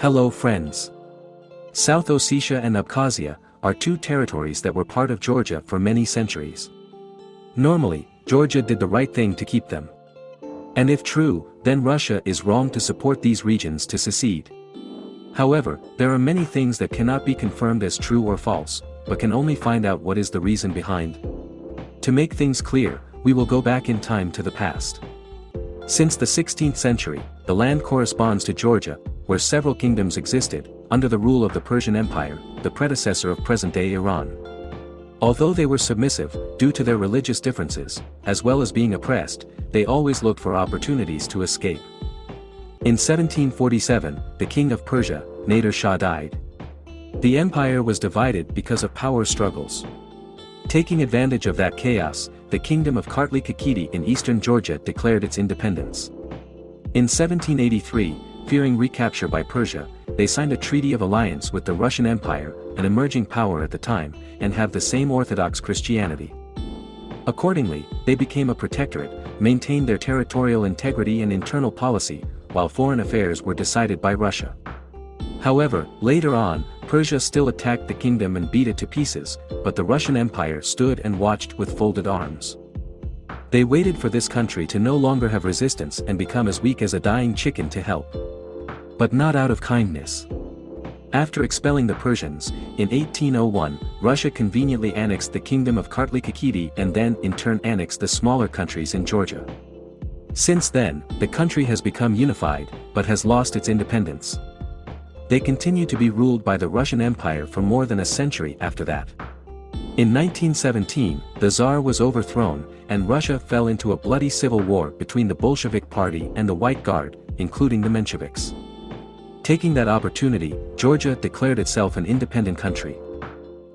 Hello friends. South Ossetia and Abkhazia are two territories that were part of Georgia for many centuries. Normally, Georgia did the right thing to keep them. And if true, then Russia is wrong to support these regions to secede. However, there are many things that cannot be confirmed as true or false, but can only find out what is the reason behind. To make things clear, we will go back in time to the past. Since the 16th century, the land corresponds to Georgia, where several kingdoms existed, under the rule of the Persian Empire, the predecessor of present-day Iran. Although they were submissive, due to their religious differences, as well as being oppressed, they always looked for opportunities to escape. In 1747, the king of Persia, Nader Shah died. The empire was divided because of power struggles. Taking advantage of that chaos, the kingdom of Kartli Kakheti in eastern Georgia declared its independence. In 1783, fearing recapture by Persia, they signed a treaty of alliance with the Russian Empire, an emerging power at the time, and have the same Orthodox Christianity. Accordingly, they became a protectorate, maintained their territorial integrity and internal policy, while foreign affairs were decided by Russia. However, later on, Persia still attacked the kingdom and beat it to pieces, but the Russian Empire stood and watched with folded arms. They waited for this country to no longer have resistance and become as weak as a dying chicken to help. But not out of kindness. After expelling the Persians, in 1801, Russia conveniently annexed the kingdom of Kartli Kakheti and then in turn annexed the smaller countries in Georgia. Since then, the country has become unified, but has lost its independence. They continue to be ruled by the Russian Empire for more than a century after that. In 1917, the Tsar was overthrown, and Russia fell into a bloody civil war between the Bolshevik Party and the White Guard, including the Mensheviks. Taking that opportunity, Georgia declared itself an independent country.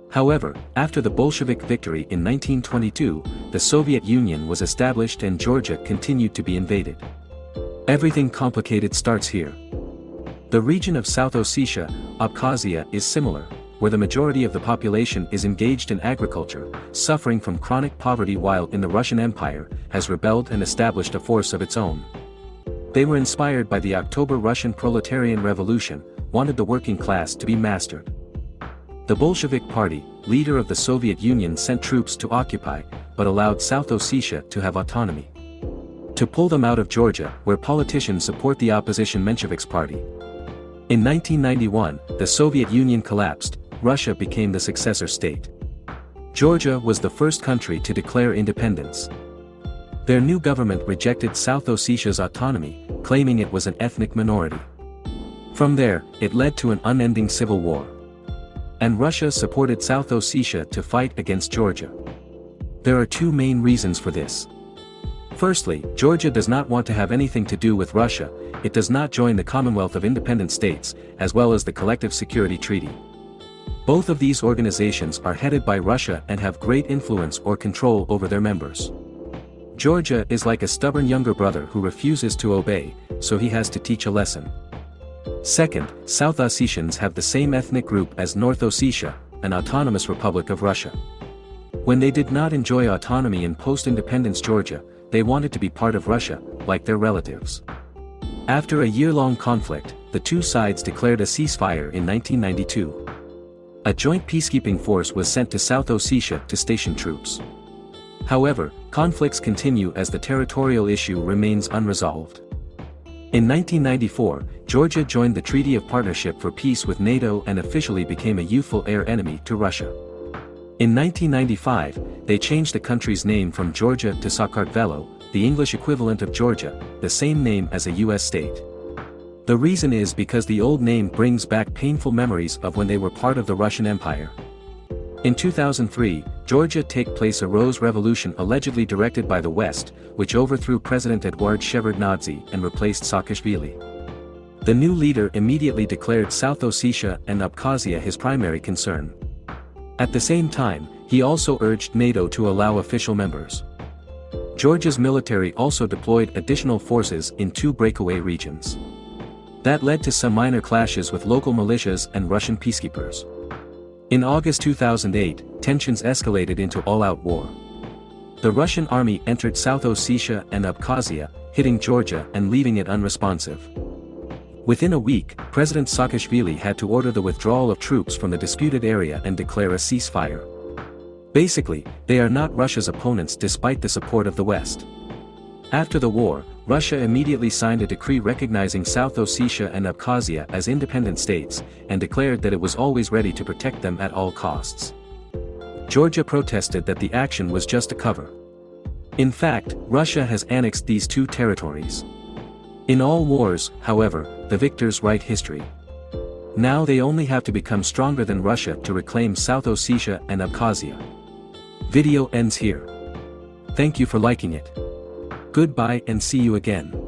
However, after the Bolshevik victory in 1922, the Soviet Union was established and Georgia continued to be invaded. Everything complicated starts here. The region of South Ossetia, Abkhazia is similar, where the majority of the population is engaged in agriculture, suffering from chronic poverty while in the Russian Empire, has rebelled and established a force of its own. They were inspired by the October Russian proletarian revolution, wanted the working class to be mastered. The Bolshevik Party, leader of the Soviet Union sent troops to occupy, but allowed South Ossetia to have autonomy. To pull them out of Georgia, where politicians support the opposition Mensheviks party. In 1991, the Soviet Union collapsed, Russia became the successor state. Georgia was the first country to declare independence. Their new government rejected South Ossetia's autonomy, claiming it was an ethnic minority. From there, it led to an unending civil war. And Russia supported South Ossetia to fight against Georgia. There are two main reasons for this. Firstly, Georgia does not want to have anything to do with Russia, it does not join the Commonwealth of Independent States, as well as the Collective Security Treaty. Both of these organizations are headed by Russia and have great influence or control over their members. Georgia is like a stubborn younger brother who refuses to obey, so he has to teach a lesson. Second, South Ossetians have the same ethnic group as North Ossetia, an autonomous republic of Russia. When they did not enjoy autonomy in post-independence Georgia, they wanted to be part of Russia, like their relatives. After a year-long conflict, the two sides declared a ceasefire in 1992. A joint peacekeeping force was sent to South Ossetia to station troops. However, conflicts continue as the territorial issue remains unresolved. In 1994, Georgia joined the Treaty of Partnership for Peace with NATO and officially became a youthful air enemy to Russia. In 1995, they changed the country's name from Georgia to Sakartvelo, the English equivalent of Georgia, the same name as a US state. The reason is because the old name brings back painful memories of when they were part of the Russian Empire. In 2003, Georgia take place a Rose Revolution allegedly directed by the West, which overthrew President Eduard Shevardnadze and replaced Saakashvili. The new leader immediately declared South Ossetia and Abkhazia his primary concern. At the same time, he also urged NATO to allow official members. Georgia's military also deployed additional forces in two breakaway regions. That led to some minor clashes with local militias and Russian peacekeepers. In August 2008, tensions escalated into all-out war. The Russian army entered South Ossetia and Abkhazia, hitting Georgia and leaving it unresponsive. Within a week, President Saakashvili had to order the withdrawal of troops from the disputed area and declare a ceasefire. Basically, they are not Russia's opponents despite the support of the West. After the war, Russia immediately signed a decree recognizing South Ossetia and Abkhazia as independent states, and declared that it was always ready to protect them at all costs. Georgia protested that the action was just a cover. In fact, Russia has annexed these two territories. In all wars, however, the victors write history. Now they only have to become stronger than Russia to reclaim South Ossetia and Abkhazia. Video ends here. Thank you for liking it. Goodbye and see you again.